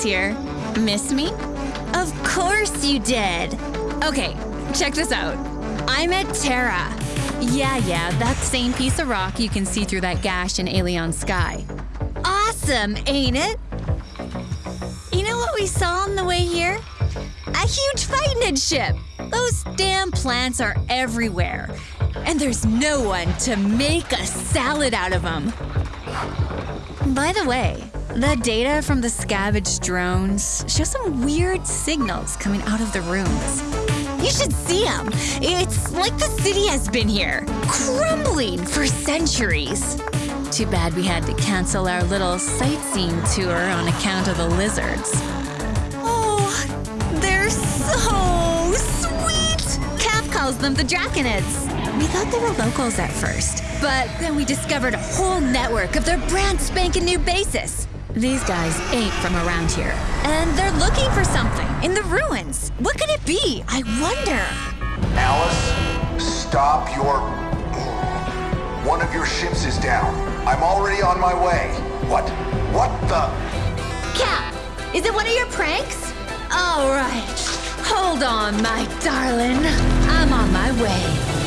Here. Miss me? Of course you did. Okay, check this out. I met Terra. Yeah, yeah, that same piece of rock you can see through that gash in Aelion sky. Awesome, ain't it? You know what we saw on the way here? A huge fighting ship. Those damn plants are everywhere. And there's no one to make a salad out of them. By the way, the data from the scavenged drones show some weird signals coming out of the rooms. You should see them. It's like the city has been here, crumbling for centuries. Too bad we had to cancel our little sightseeing tour on account of the lizards. Oh, they're so sweet! Cap calls them the Draconids. We thought they were locals at first, but then we discovered a whole network of their brand spanking new bases. These guys ain't from around here, and they're looking for something in the ruins. What could it be? I wonder. Alice, stop your... One of your ships is down. I'm already on my way. What? What the... Cap, is it one of your pranks? All right. Hold on, my darling. I'm on my way.